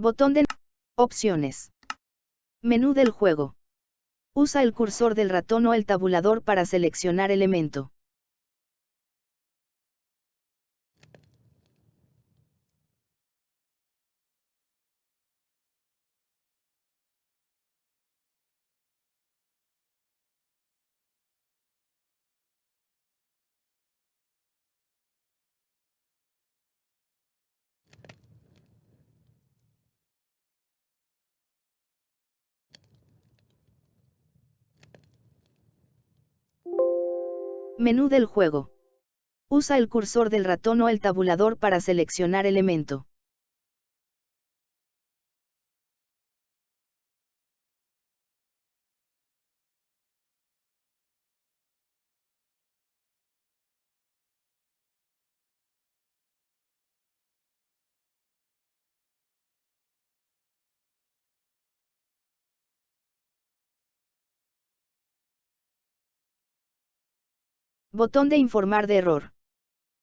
Botón de opciones. Menú del juego. Usa el cursor del ratón o el tabulador para seleccionar elemento. Menú del juego. Usa el cursor del ratón o el tabulador para seleccionar elemento. Botón de informar de error.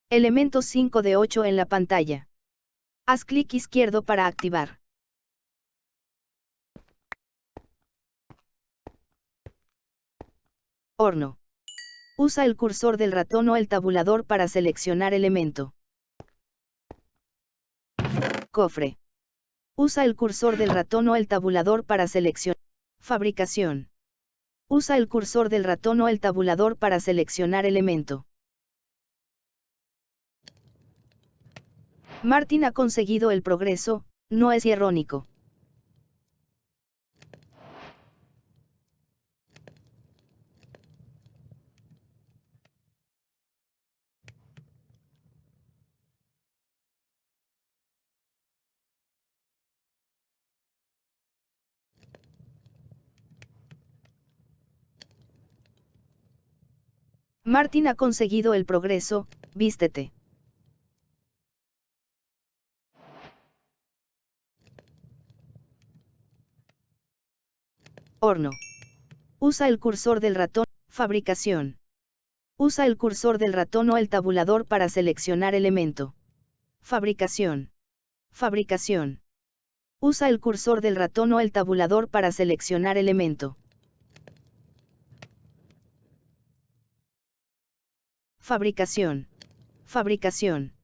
Elemento 5 de 8 en la pantalla. Haz clic izquierdo para activar. Horno. Usa el cursor del ratón o el tabulador para seleccionar elemento. Cofre. Usa el cursor del ratón o el tabulador para seleccionar. Fabricación. Usa el cursor del ratón o el tabulador para seleccionar elemento. Martin ha conseguido el progreso, no es irónico. Martin ha conseguido el progreso, vístete. Horno. Usa el cursor del ratón, fabricación. Usa el cursor del ratón o el tabulador para seleccionar elemento. Fabricación. Fabricación. Usa el cursor del ratón o el tabulador para seleccionar elemento. Fabricación. Fabricación.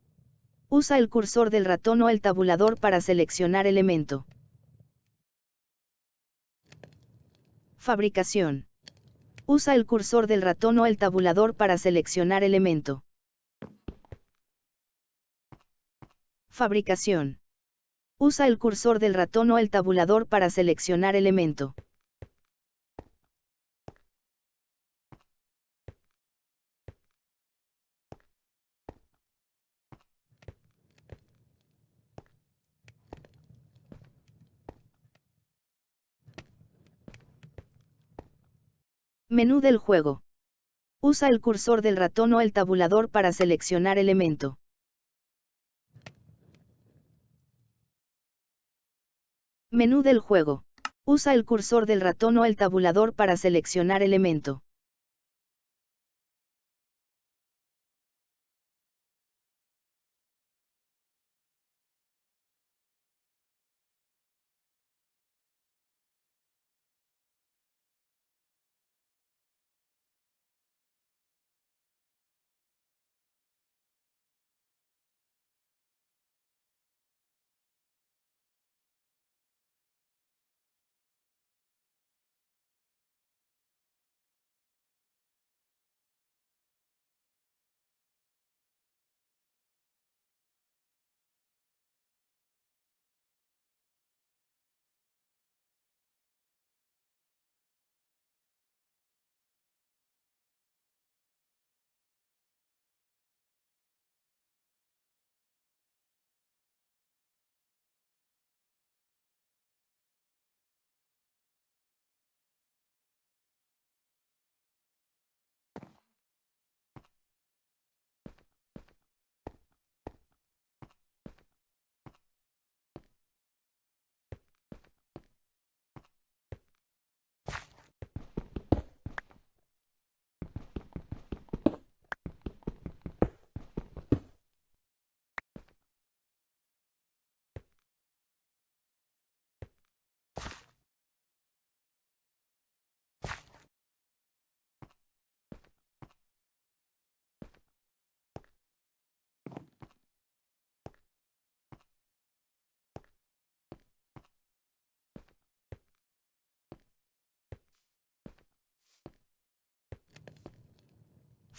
Usa el cursor del ratón o el tabulador para seleccionar elemento. Fabricación. Usa el cursor del ratón o el tabulador para seleccionar elemento. Fabricación. Usa el cursor del ratón o el tabulador para seleccionar elemento. Menú del juego. Usa el cursor del ratón o el tabulador para seleccionar elemento. Menú del juego. Usa el cursor del ratón o el tabulador para seleccionar elemento.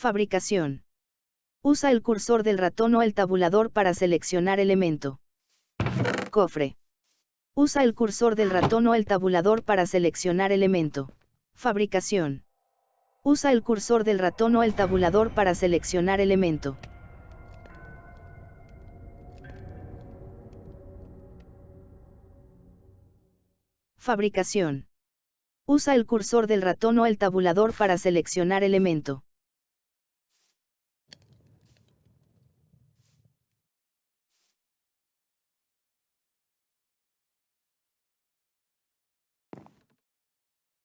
Fabricación. Usa el cursor del ratón o el tabulador para seleccionar elemento. Cofre. Usa el cursor del ratón o el tabulador para seleccionar elemento. Fabricación. Usa el cursor del ratón o el tabulador para seleccionar elemento. Fabricación. Usa el cursor del ratón o el tabulador para seleccionar elemento.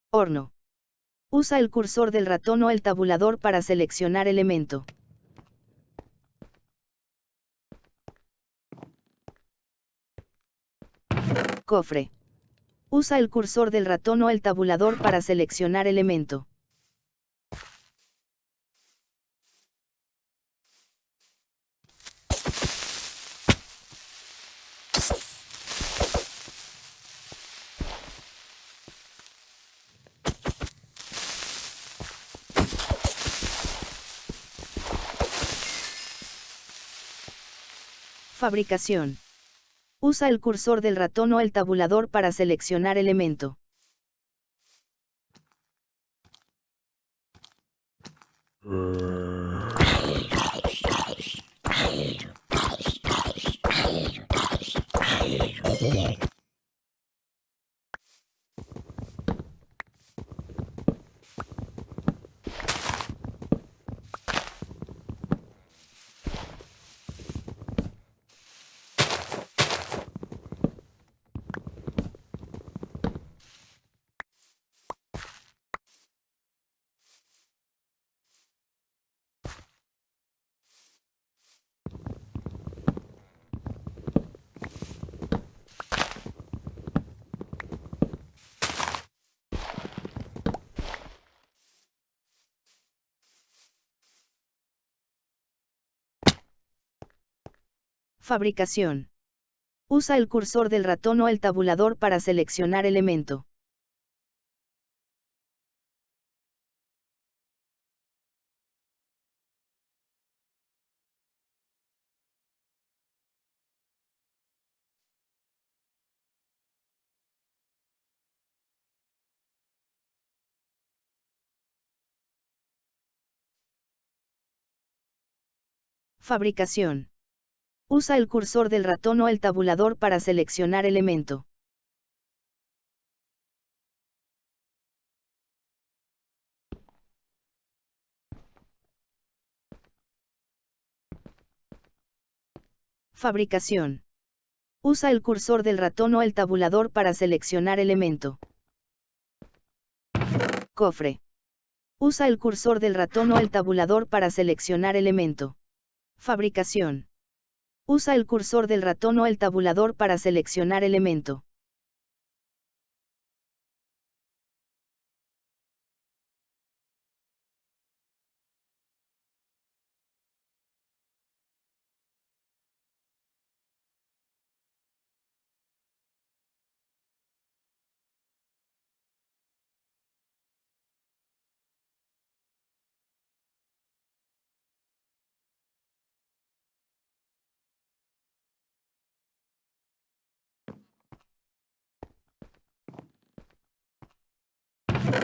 Horno. Usa el cursor del ratón o el tabulador para seleccionar elemento. Cofre. Usa el cursor del ratón o el tabulador para seleccionar elemento. Fabricación. Usa el cursor del ratón o el tabulador para seleccionar elemento. Fabricación. Usa el cursor del ratón o el tabulador para seleccionar elemento. Fabricación. Usa el cursor del ratón o el tabulador para seleccionar elemento. Fabricación. Usa el cursor del ratón o el tabulador para seleccionar elemento. Cofre. Usa el cursor del ratón o el tabulador para seleccionar elemento. Fabricación. Usa el cursor del ratón o el tabulador para seleccionar elemento.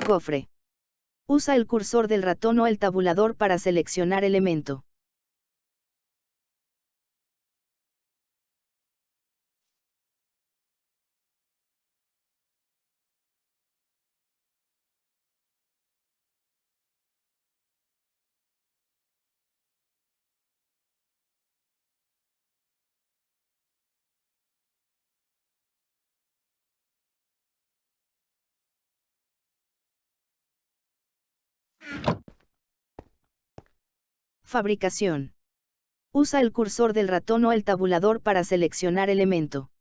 Cofre. Usa el cursor del ratón o el tabulador para seleccionar elemento. Fabricación. Usa el cursor del ratón o el tabulador para seleccionar elemento.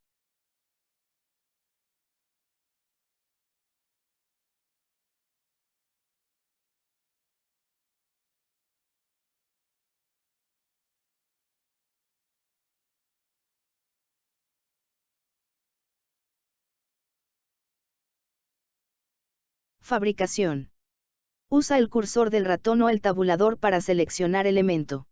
Fabricación. Usa el cursor del ratón o el tabulador para seleccionar elemento.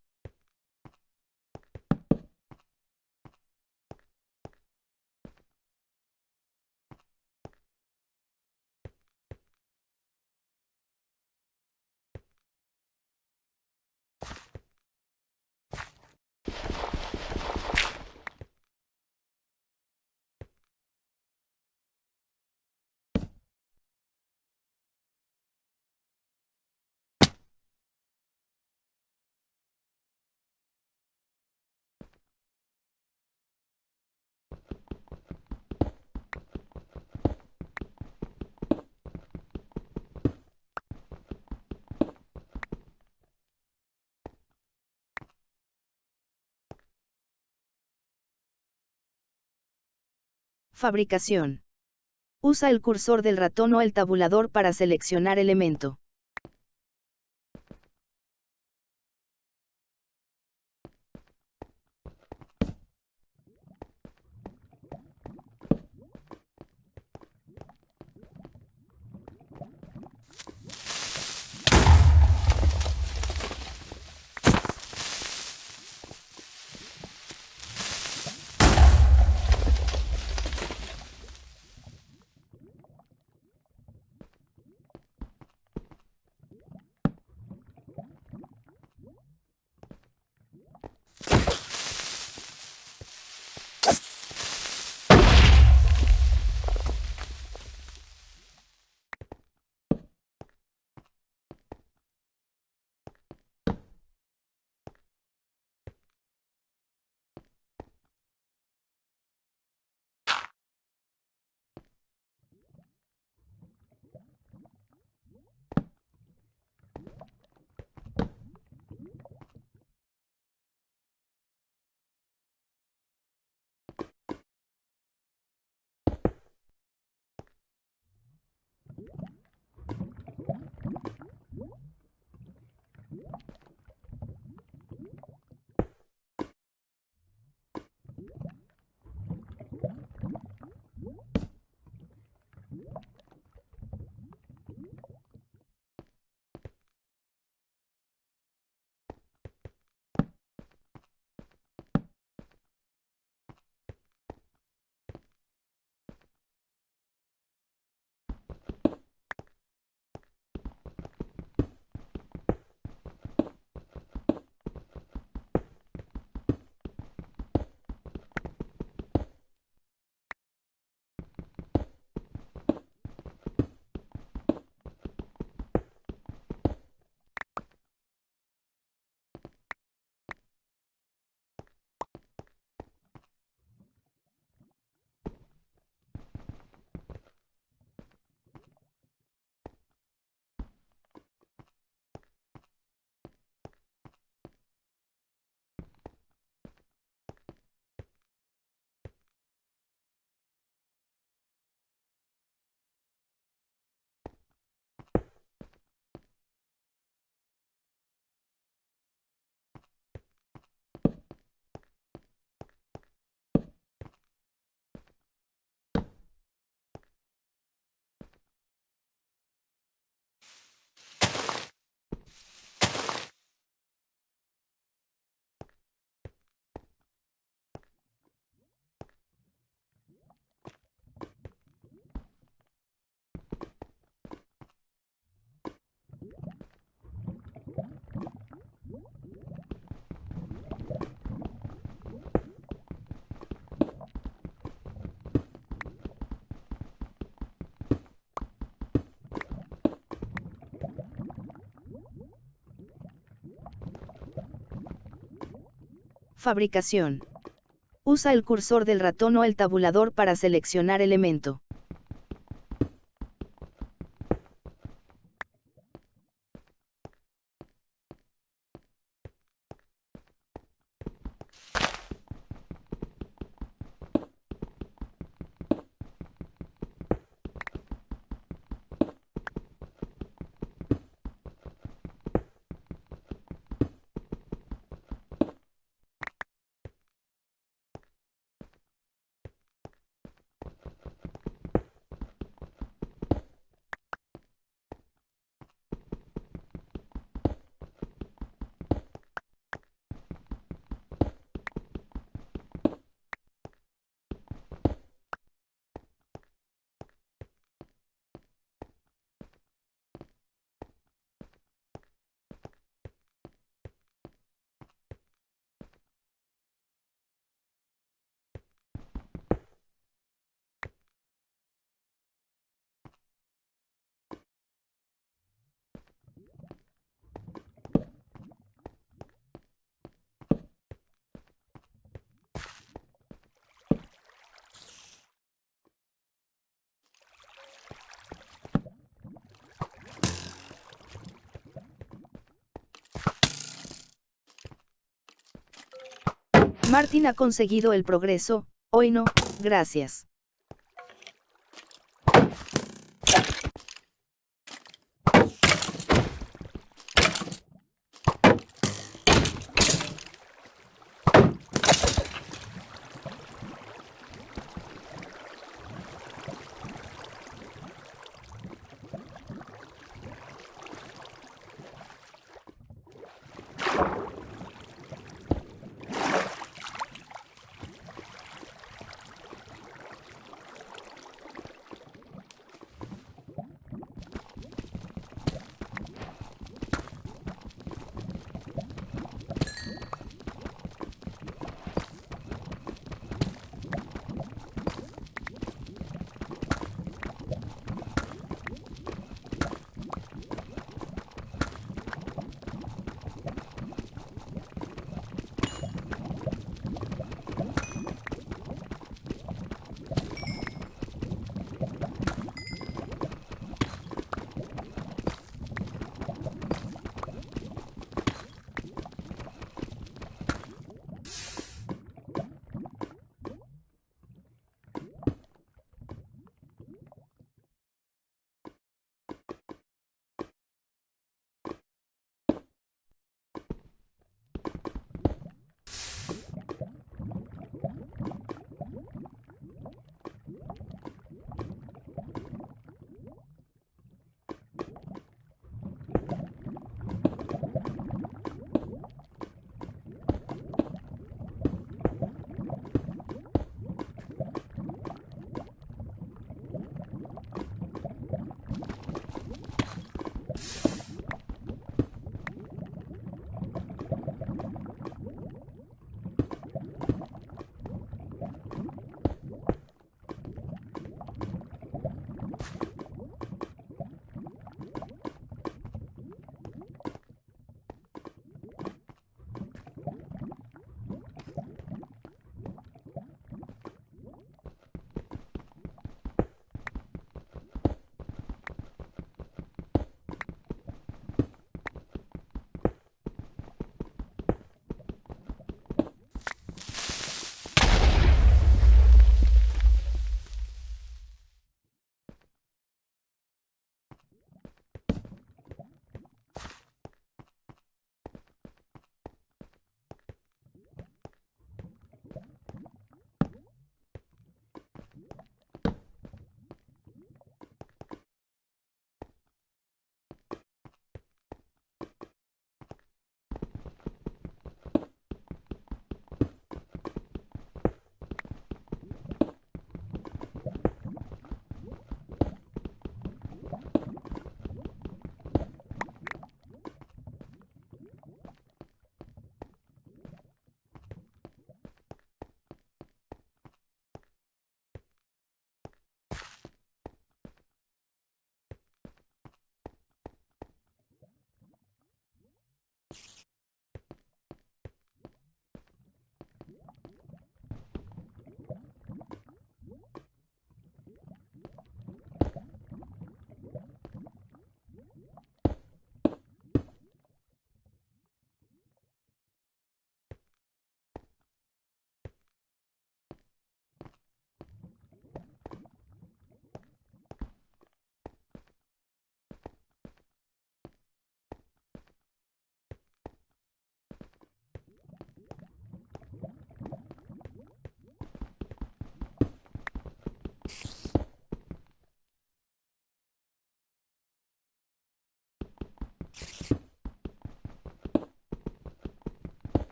Fabricación. Usa el cursor del ratón o el tabulador para seleccionar elemento. Fabricación. Usa el cursor del ratón o el tabulador para seleccionar elemento. Martin ha conseguido el progreso, hoy no, gracias.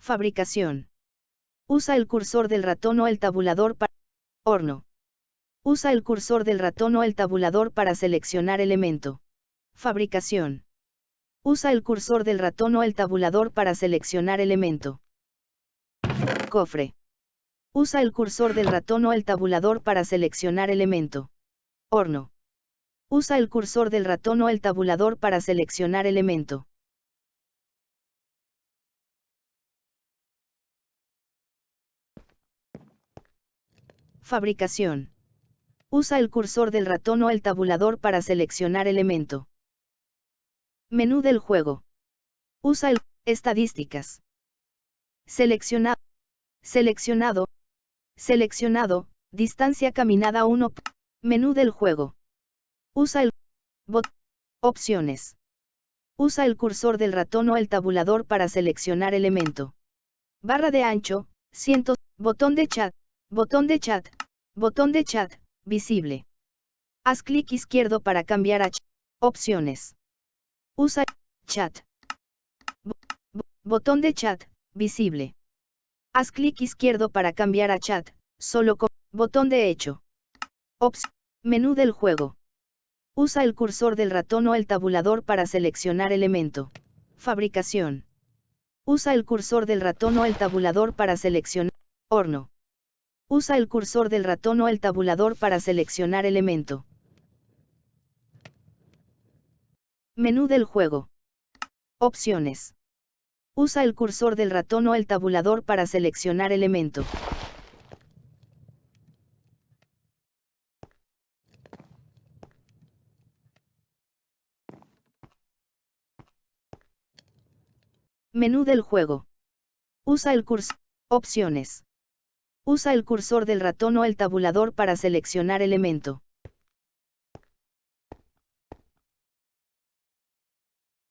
Fabricación. Usa el cursor del ratón o el tabulador para... Horno. Usa el cursor del ratón o el tabulador para seleccionar elemento. Fabricación. Usa el cursor del ratón o el tabulador para seleccionar elemento. Cofre. Usa el cursor del ratón o el tabulador para seleccionar elemento. Horno. Usa el cursor del ratón o el tabulador para seleccionar elemento. Fabricación. Usa el cursor del ratón o el tabulador para seleccionar elemento. Menú del juego. Usa el Estadísticas. Seleccionado. Seleccionado. Seleccionado. Distancia caminada 1. Menú del juego. Usa el bot. Opciones. Usa el cursor del ratón o el tabulador para seleccionar elemento. Barra de ancho, cientos, botón de chat, botón de chat, botón de chat, visible. Haz clic izquierdo para cambiar a opciones. Usa chat. botón de chat, visible. Haz clic izquierdo para cambiar a chat, solo con botón de hecho. Ops. Menú del juego. Usa el cursor del ratón o el tabulador para seleccionar elemento. Fabricación. Usa el cursor del ratón o el tabulador para seleccionar horno. Usa el cursor del ratón o el tabulador para seleccionar elemento. Menú del juego. Opciones. Usa el cursor del ratón o el tabulador para seleccionar elemento. Menú del juego. Usa el cursor. Opciones. Usa el cursor del ratón o el tabulador para seleccionar elemento.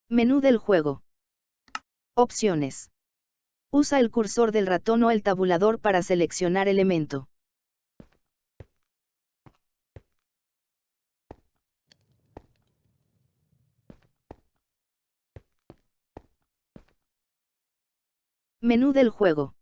Menú del juego. Opciones. Usa el cursor del ratón o el tabulador para seleccionar elemento. Menú del juego.